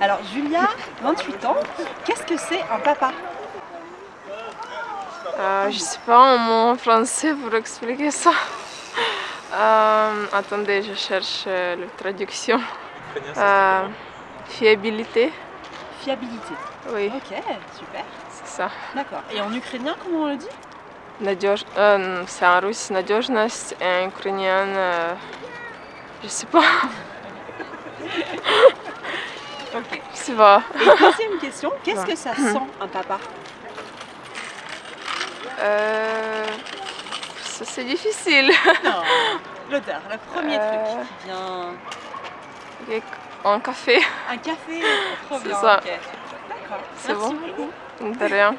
Alors Julia, 28 ans, qu'est-ce que c'est un papa euh, Je sais pas un mot en français pour expliquer ça. Euh, attendez, je cherche euh, la traduction. Euh, fiabilité. Fiabilité. Oui. Ok, super. C'est ça. D'accord. Et en ukrainien, comment on le dit Надеж... Euh, c'est en russe, надежность, et en ukrainien, euh, je sais pas. Et deuxième question, qu'est-ce que ça sent un papa Euh, ça c'est difficile. Non. L'odeur, le premier Euh. truc qui vient. Un café, Un café Trop C'est bien. ça. ok. D'accord. C'est bon beaucoup. de rien.